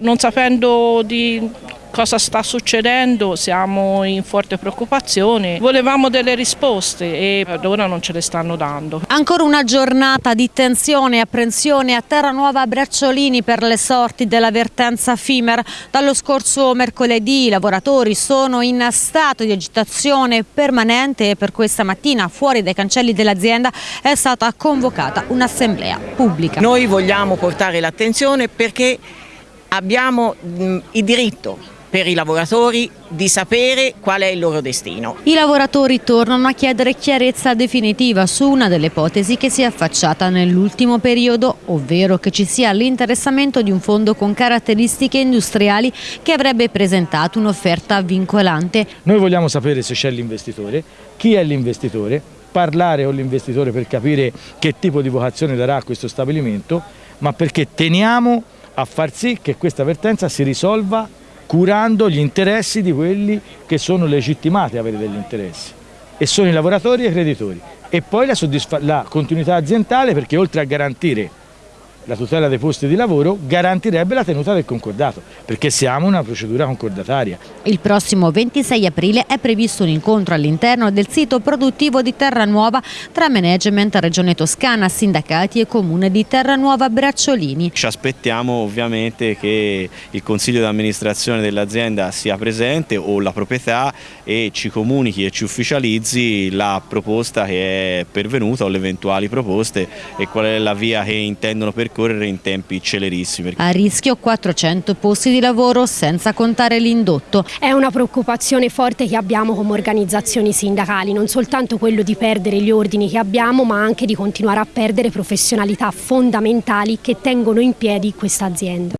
Non sapendo di cosa sta succedendo siamo in forte preoccupazione, volevamo delle risposte e ad ora non ce le stanno dando. Ancora una giornata di tensione e apprensione a Terranuova Bracciolini per le sorti della vertenza FIMER. Dallo scorso mercoledì i lavoratori sono in stato di agitazione permanente e per questa mattina fuori dai cancelli dell'azienda è stata convocata un'assemblea pubblica. Noi vogliamo portare l'attenzione perché abbiamo il diritto per i lavoratori di sapere qual è il loro destino. I lavoratori tornano a chiedere chiarezza definitiva su una delle ipotesi che si è affacciata nell'ultimo periodo, ovvero che ci sia l'interessamento di un fondo con caratteristiche industriali che avrebbe presentato un'offerta vincolante. Noi vogliamo sapere se c'è l'investitore, chi è l'investitore, parlare con l'investitore per capire che tipo di vocazione darà a questo stabilimento, ma perché teniamo a far sì che questa vertenza si risolva curando gli interessi di quelli che sono legittimati a avere degli interessi. E sono i lavoratori e i creditori. E poi la, la continuità aziendale perché oltre a garantire la tutela dei posti di lavoro garantirebbe la tenuta del concordato, perché siamo una procedura concordataria. Il prossimo 26 aprile è previsto un incontro all'interno del sito produttivo di Terranuova tra management Regione Toscana, sindacati e comune di Terranuova Bracciolini. Ci aspettiamo ovviamente che il consiglio di amministrazione dell'azienda sia presente o la proprietà e ci comunichi e ci ufficializzi la proposta che è pervenuta o le eventuali proposte e qual è la via che intendono percorrere percorrere in tempi celerissimi. A rischio 400 posti di lavoro senza contare l'indotto. È una preoccupazione forte che abbiamo come organizzazioni sindacali, non soltanto quello di perdere gli ordini che abbiamo ma anche di continuare a perdere professionalità fondamentali che tengono in piedi questa azienda.